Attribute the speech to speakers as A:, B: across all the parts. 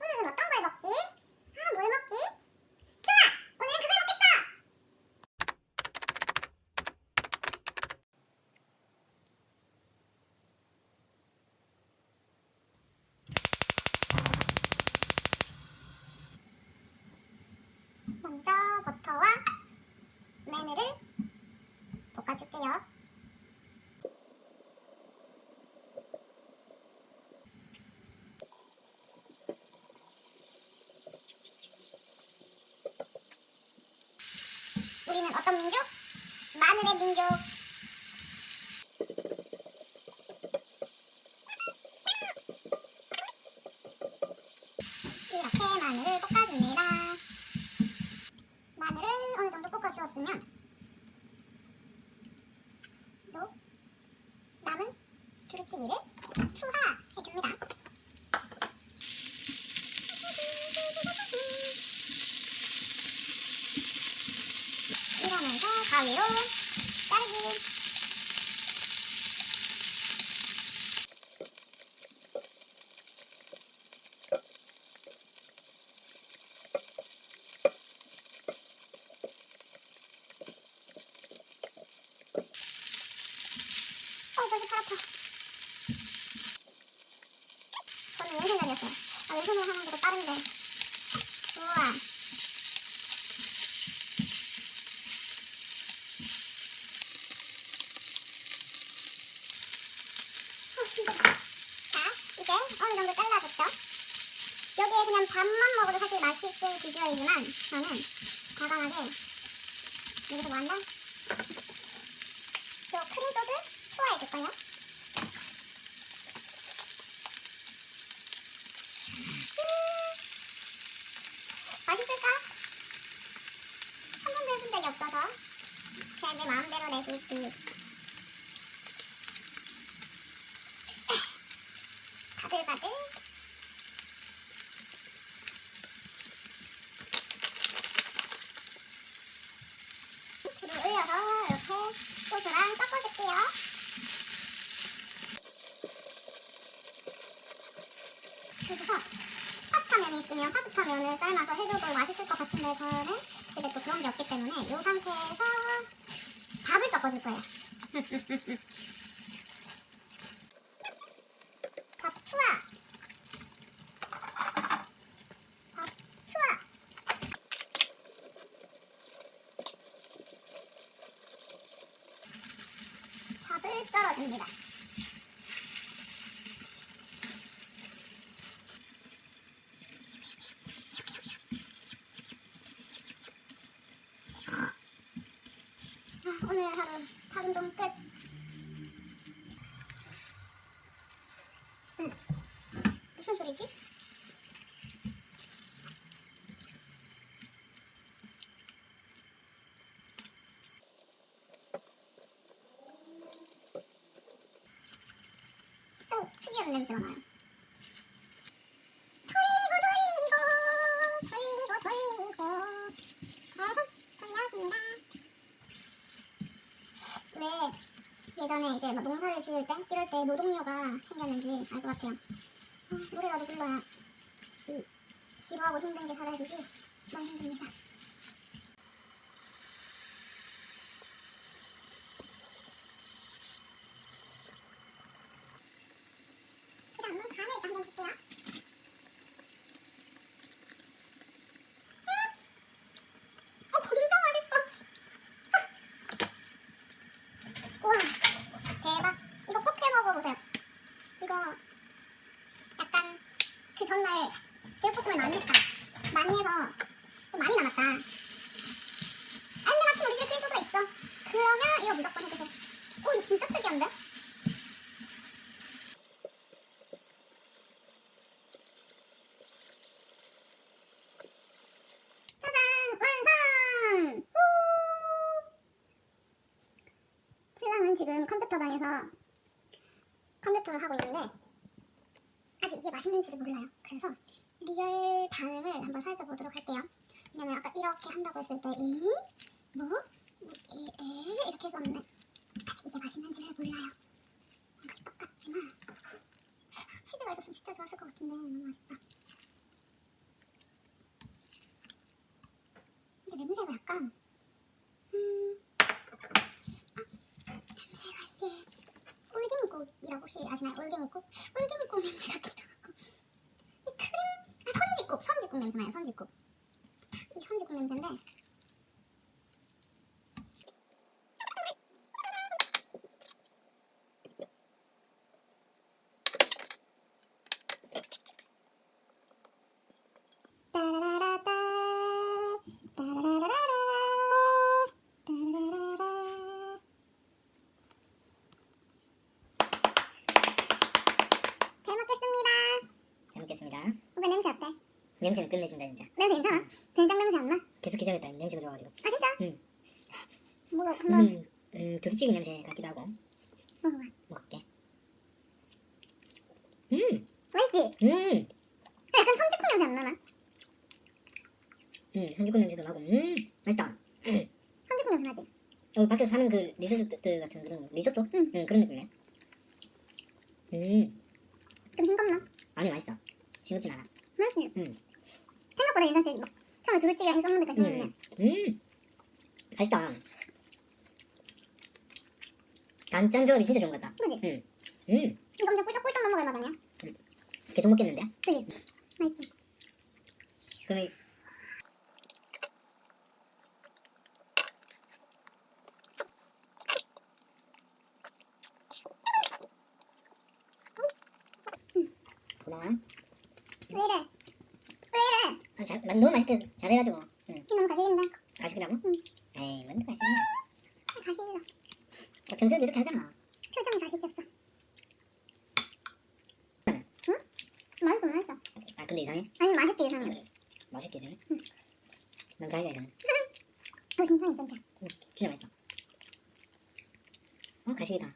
A: 오늘은 어떤 걸 먹지? 아, 뭘 먹지? 좋아! 오늘은 그걸 먹겠어! 먼저 버터와 마늘을 볶아줄게요. 우리는 어떤 민족? 민족. 이렇게 마늘을 볶아줍니다. 마늘을 어느 정도 볶아주었으면 또 남은 두루치기를 투하해줍니다. 이러면서 가위로 자르기. 어, 저기 팔 아파. 저는 왼손잡이였어요. 아, 왼손으로 하는 게더 빠른데. 우와. 어. 자, 이제 어느 정도 잘라줬죠? 여기에 그냥 밥만 먹어도 사실 맛있을 비주얼이지만 저는 과감하게 여기서 뭐 크림 소스 투하해줄 거예요. 음, 맛있을까? 한 번도 해본 적이 없어서 그냥 내 마음대로 내수 있기. 바들바들. 불을 올려서 이렇게 소스랑 섞어줄게요. 그래서 파스타면이 있으면 파스타면을 삶아서 해줘도 맛있을 것 같은데 저는 집에 또 그런 게 없기 때문에 이 상태에서 밥을 섞어줄 거예요. 밥 투하. 밥 투하. 밥을 썰어줍니다. 오늘 하루 밥 운동 끝. 응. 무슨 소리지? 진짜 특이한 냄새가 나요. 돌리고 돌리고 돌리고 돌리고 계속 돌려줍니다. 왜 예전에 이제 막 농사를 지을 때 이럴 때 노동요가 생겼는지 같아요. 아, 노래라도 불러야 이 지루하고 힘든 게 사라지지. 너무 힘듭니다. 그다음은 간을 일단 한번 볼게요. 음! 어, 진짜 맛있어. 우와, 대박. 이거 꼭 해 먹어보세요. 이거 약간 그 전날 제육볶음을 많이 했다. 많이 해서 좀 많이 남았다. 아, 근데 마침 우리 집에 크림 소스가 있어. 그러면 이거 무조건 해주세요. 오, 이거 진짜 특이한데? 짜잔! 완성! 후! 신랑은 지금 컴퓨터방에서 컴퓨터를 하고 있는데 아직 이게 맛있는지를 몰라요 그래서 real 반응을 한번 살펴보도록 할게요 왜냐면 아까 이렇게 한다고 했을 때 에이? 뭐? 뭐 에이? 에이? 이렇게 했었는데 아직 이게 맛있는지를 몰라요 뭔가 똑같지만 치즈가 있었으면 진짜 좋았을 것 같은데 너무 맛있다 근데 냄새가 약간 음... 아, 냄새가 이게 올갱이국이라고 혹시 아시나요? 올갱이국? 올갱이국 냄새가 기도 조금 남잖아요. 39.
B: 냄새는 끝내준다 진짜.
A: 냄새 괜찮아? 된장 냄새 안 나?
B: 계속 기다렸다 냄새가 좋아가지고.
A: 아 진짜?
B: 응.
A: 먹어 한번
B: 무슨 음, 두리찌개 냄새 같기도 하고
A: 먹어봐.
B: 먹을게. 음,
A: 맛있지?
B: 음,
A: 약간 선지국 냄새 안 나나?
B: 음, 선지국 냄새도 나고, 음, 맛있다. 음.
A: 선지국 냄새 나지?
B: 여기 밖에서 파는 그 리조트 같은 그런 거, 리조또?
A: 응.
B: 응, 그런 느낌이네. 음,
A: 좀 싱겁나?
B: 아니 맛있어. 싱겁진 않아.
A: 맛있네.
B: 응.
A: 생각보다 괜찮지? 막 처음에 두루찌개 했었는데 괜찮네.
B: 음, 음, 맛있다. 단짠 조합이 진짜 좋은 것 같다.
A: 그지?
B: 음, 음,
A: 이거 엄청 꿀떡꿀떡 넘어갈 맛 아니야?
B: 계속 먹겠는데?
A: 그지? 맛있지?
B: 그럼 이- 고마워.
A: 왜 이래? 왜
B: 아, 잘, 너무 맛있게 잘해가지고. 응.
A: 이 너무 가식인데?
B: 가식이라고?
A: 응.
B: 에이, 뭔 가식이야.
A: 가식이다.
B: 나 평소에도 이렇게 하잖아.
A: 표정이 가식이었어. 응? 맛있어 맛있어.
B: 아, 근데 이상해?
A: 아니 맛있게 이상해.
B: 맛있게 이상해?
A: 응.
B: 난 자기가 이상해.
A: 어 진짜 괜찮다.
B: 응, 진짜 맛있어. 어, 가식이다.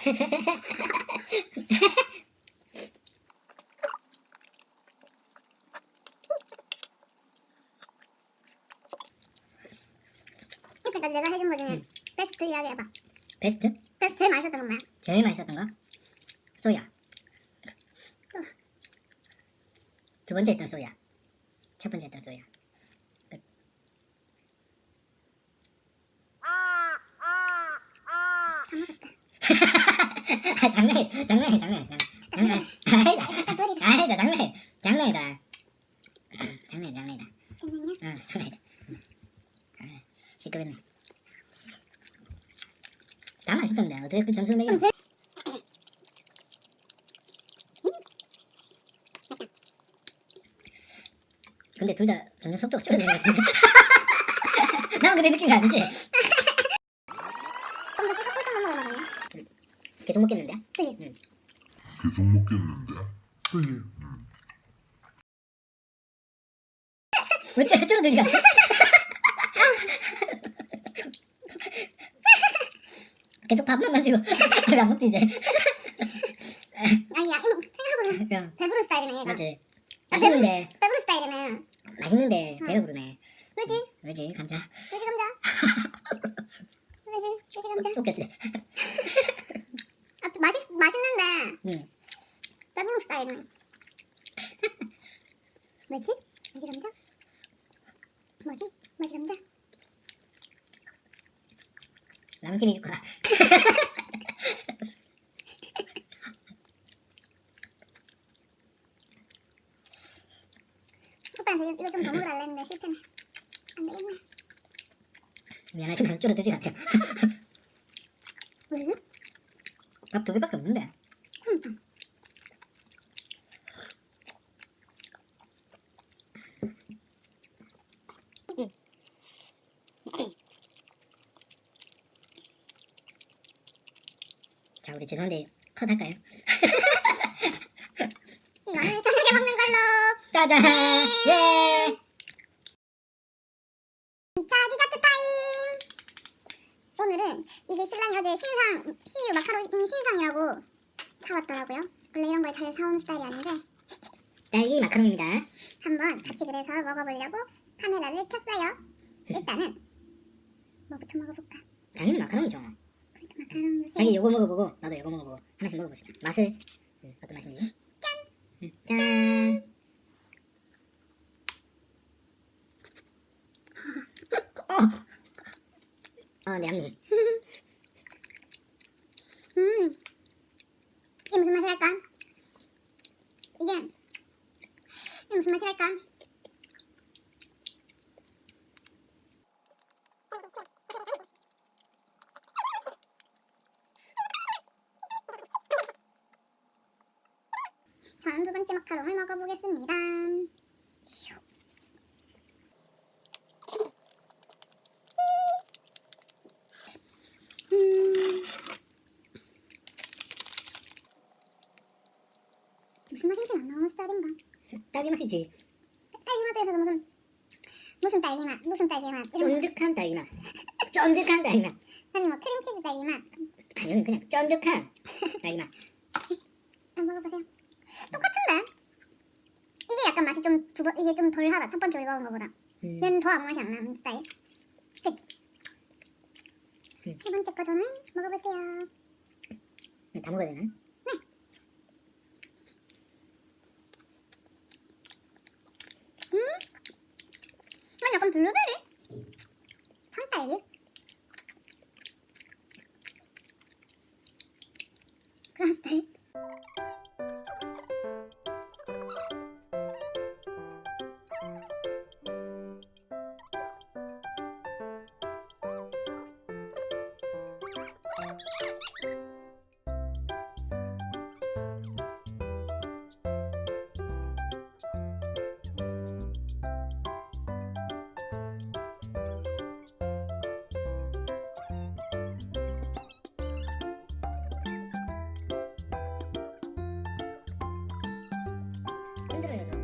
A: 이때까지 내가 해준 거 중에
B: 응.
A: 베스트 이야기 해봐.
B: 베스트?
A: 베스트 제일 맛있었던 건 뭐야?
B: 제일 맛있었던 거? 소야. 두 번째 했던 소야. 첫 번째 했던 소야. 끝. 장난해, 장난해, 장난해, 장난해. 아니다, 장난해, 장난이다. 장난해, 장난이다. 응, 장난이다. 아, 시끄럽네. 다 맛있던데 어떻게 그 점수를 매겨?
A: 그럼
B: 근데 둘 다 점점 속도가 줄어드는 것 같은데? 나만 그래 느낀 거 아니지? 계속 먹겠는데?
A: 그지?
C: 계속 먹겠는데. 그지?
B: 왜 줄- 줄어들지가 않지? 계속 밥만 만지고 왜안 먹지 이제?
A: 아니 야 이거 생각해보면
B: 그냥
A: 배부른 스타일이네 얘가.
B: 맞지? 맛있는데
A: 배부른 스타일이네.
B: 맛있는데
A: 응.
B: 배가 부르네
A: 그지?
B: 왜지 감자
A: 그지 감자. 그지? 그지 감자.
B: 쫓겼지?
A: 아 맛있 맛있는데
B: 응
A: 배부른 스타일이네. 뭐지? 뭐지 감자? 뭐지? 뭐지 감자?
B: 남김이 줄까?
A: 오빠한테 이거 좀더 먹으라 했는데 실패네. 안 되겠네.
B: 미안하지만 줄어들지 않게
A: 무슨?
B: 밥두 개밖에 없는데
A: 그러니까.
B: 자 우리 죄송한데 컷 할까요?
A: 이거는 저녁에 먹는 걸로.
B: 짜잔 예
A: 2차 디저트 타임! 오늘은 이게 신랑이 어제 신상, CU 마카로니 신상이라고 사왔더라고요. 원래 이런 걸 잘 사오는 스타일이 아닌데
B: 딸기 마카롱입니다
A: 한번 같이 그래서 먹어보려고 카메라를 켰어요. 일단은 뭐부터 먹어볼까?
B: 당연히 마카롱이죠 자기 요거 먹어보고 나도 요거 먹어보고 하나씩 먹어봅시다 맛을 음, 어떤 맛인지 짠! 음, 짠! 어, 네, 앞니. 음.
A: 이게 무슨 맛이랄까? 이게, 이게 무슨 맛이랄까? 전두 번째 마카롱을 먹어보겠습니다. 음. 무슨 맛인지 안 나오는 스타일인가?
B: 딸기 맛이지.
A: 딸기 맛 중에서도 무슨 무슨 딸기 맛, 무슨 딸기 맛.
B: 쫀득한 딸기 맛. 쫀득한 딸기 맛.
A: 아니 뭐 크림치즈 딸기 맛
B: 아니면 그냥 쫀득한 딸기 맛.
A: 한번 먹어보세요. 똑같은데? 이게 약간 맛이 좀 두 번 이게 좀 덜하다. 첫 번째 먹은 거보다.
B: 음.
A: 얘는 더 아무 맛이 안 나는 스타일. 그치?
B: 음.
A: 세 번째 거 저는 먹어볼게요.
B: 다 먹어야 되나? 흔들어야죠.